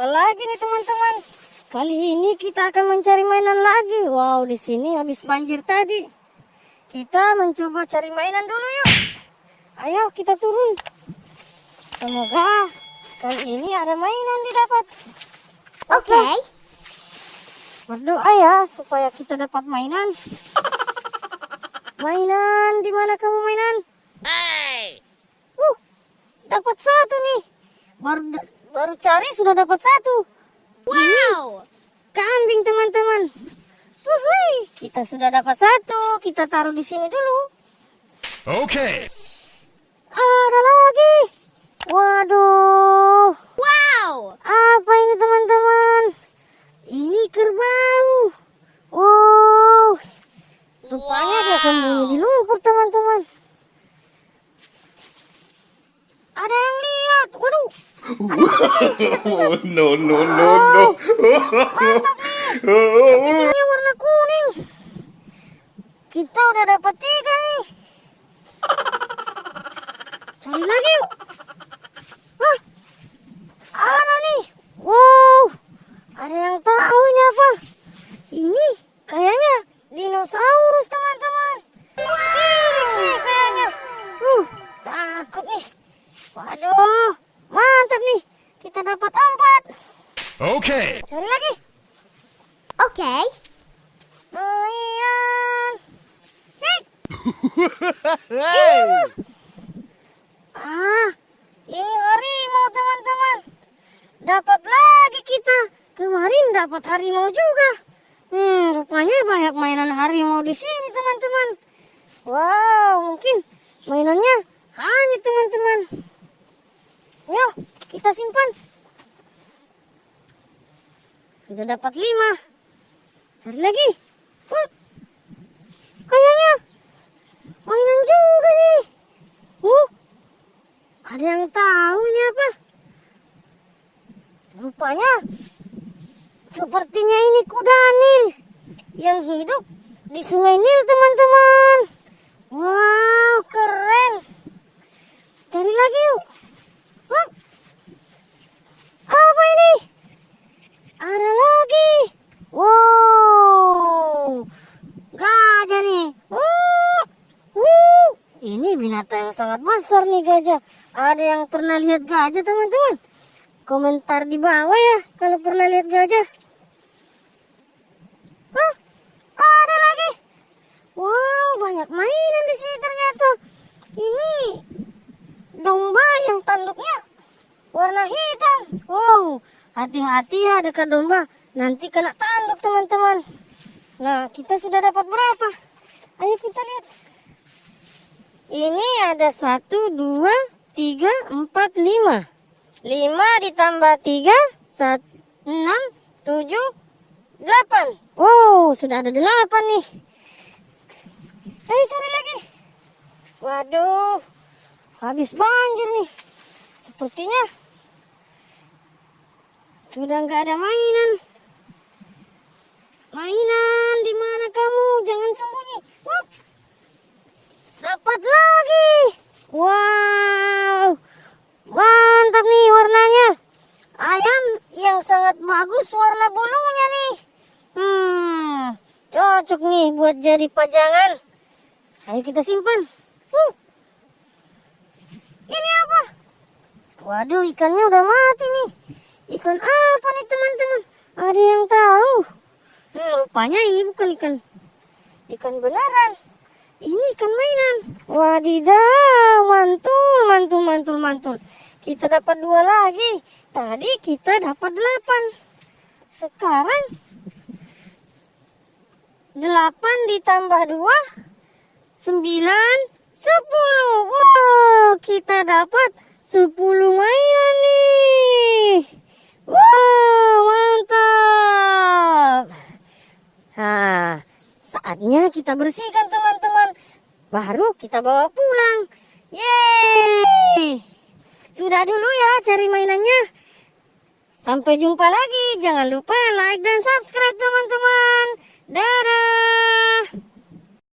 Apalagi nih teman-teman. Kali ini kita akan mencari mainan lagi. Wow, di sini habis banjir tadi. Kita mencoba cari mainan dulu yuk. Ayo kita turun. Semoga kali ini ada mainan didapat. Oke. Berdoa ya supaya kita dapat mainan. Mainan, di mana kamu mainan? Uh, dapat satu nih. Baru baru cari sudah dapat satu. Wow. Kambing teman-teman. Kita sudah dapat satu. Kita taruh di sini dulu. Okay. Ada lagi. Waduh, Wow. apa ini teman-teman? Ini kerbau. Wow, rupanya dia sembunyi di lumpur teman-teman. Ada yang lihat. Waduh, no, no, no, no. ini warna kuning. Kita udah dapat tiga nih. Cari lagi yuk. Okay. Cari lagi. Oke. Mainan. Hei, Ah, ini harimau teman-teman. Dapat lagi kita. Kemarin dapat harimau juga. Hmm, rupanya banyak mainan harimau di sini teman-teman. Wow, mungkin mainannya hanya teman-teman. Yo, kita simpan. Sudah dapat lima. Cari lagi. Uh, kayaknya mainan juga nih. Uh, ada yang tahu ini apa? Rupanya sepertinya ini kuda Nil yang hidup di sungai Nil teman-teman. Wow, keren. Cari lagi yuk. Hah? Apa ini? Ada lagi. Wow, gajah nih. Uh, uh. Ini binatang yang sangat besar nih gajah. Ada yang pernah lihat gajah teman-teman? Komentar di bawah ya kalau pernah lihat gajah. Hah? Ada lagi. Wow, banyak mainan di sini ternyata. Ini domba yang tanduknya warna hitam. Wow, hati-hati ya dekat domba. Nanti kena tanduk teman-teman. Nah, kita sudah dapat berapa? Ayo kita lihat. Ini ada satu, dua, tiga, empat, lima. Lima ditambah tiga, sat, enam, tujuh, delapan. Wow, sudah ada delapan nih. Ayo cari lagi. Waduh, habis banjir nih. Sepertinya sudah nggak ada mainan. Mainan, di mana kamu? Jangan sembunyi. Wup. Dapat lagi. Wow. Mantap nih warnanya. Ayam yang sangat bagus warna bulunya nih. Hmm, cocok nih buat jadi pajangan. Ayo kita simpan. Uh. Ini apa? Waduh, ikannya udah mati nih. Ikan apa nih teman-teman? Ada yang tahu? Hmm, rupanya ini bukan ikan ikan beneran. Ini ikan mainan. Wadidaw, mantul, mantul, mantul, mantul. Kita dapat dua lagi. Tadi kita dapat delapan. Sekarang delapan ditambah dua, sembilan, sepuluh. Wow, kita dapat sepuluh mainan nih. Wow, mantap. Nah, saatnya kita bersihkan teman-teman. Baru kita bawa pulang. Yeay. Sudah dulu ya cari mainannya. Sampai jumpa lagi. Jangan lupa like dan subscribe teman-teman. Dadah.